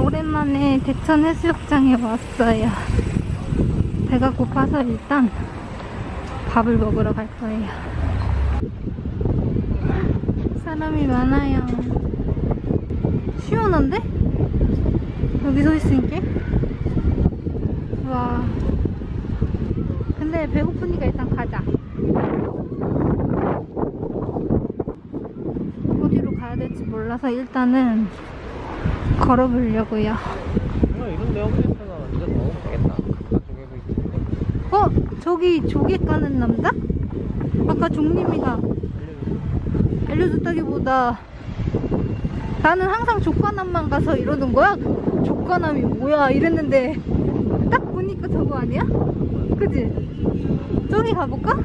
오랜만에 대천 해수욕장에 왔어요. 배가 고파서 일단 밥을 먹으러 갈 거예요. 사람이 많아요. 시원한데? 여기 서 있으니까? 와. 근데 배고프니까 일단 가자. 어디로 가야 될지 몰라서 일단은 걸어보려고요. 어, 오겠다. 가쪽에도 있고. 어? 저기 조개 까는 남자? 아까 종림이가 알려줬다기보다 나는 항상 조과남만 가서 이러는 거야? 조과남이 뭐야 이랬는데 딱 보니까 저거 아니야? 그지? 저기 가볼까?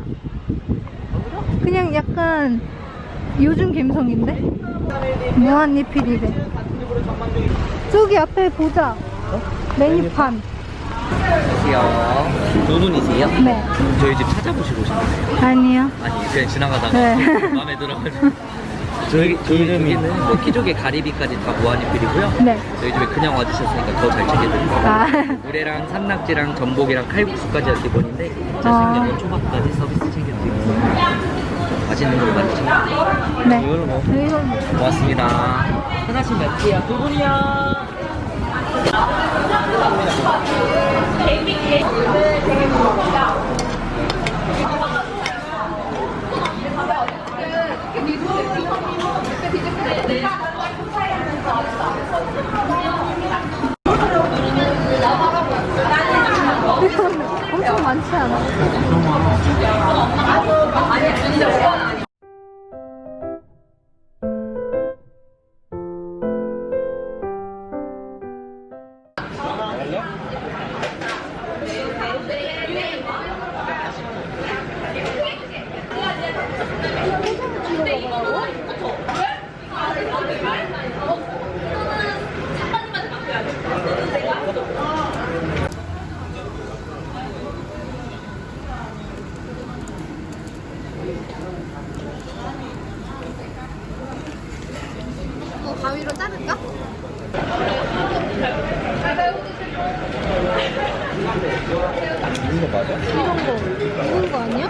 그냥 약간 요즘 감성인데? 무한리필이래 저기 앞에 보자 메뉴판 안녕하세요. 두 분이세요? 네 저희 집 찾아보시고 오셨나요? 아니요 아니 그냥 지나가다가 네. 마음에 들어가지고 저희 저희 집에는 뭐 키조개 가리비까지 다 무한리필이고요. 네 저희 집에 그냥 와주셨으니까 더 잘 챙겨드릴게요. 아, 물회랑 산낙지랑 전복이랑 칼국수까지가 기본인데 아. 자신있는 초밥까지 서비스 챙겨드리겠습니다. 맛있는 거 많이 챙겨드릴게요. 네 이걸로 뭐 이거 고맙습니다. 하나씩 몇 개야? 두 분이요. 이거 맞아? 이런 거 이런 거 아니야?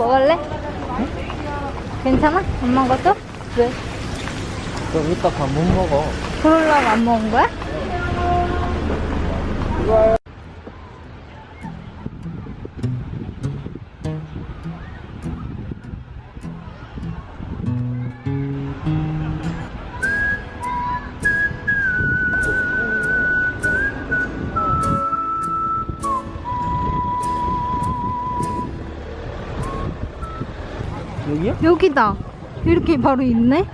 먹을래? 괜찮아? 안 먹어도? 왜? 그럼 이따 밥못 먹어 그러려고 안 먹은 거야? 여기다. 이렇게 바로 있네?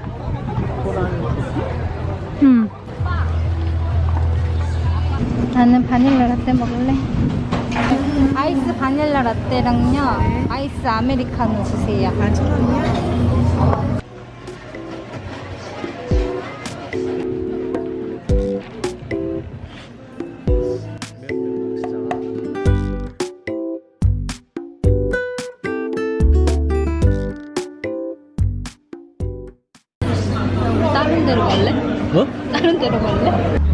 응. 나는 바닐라 라떼 먹을래. 아이스 바닐라 라떼랑요. 아이스 아메리카노 주세요. 우 데로 갈래? 뭐? 다른 데로 갈래?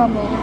어?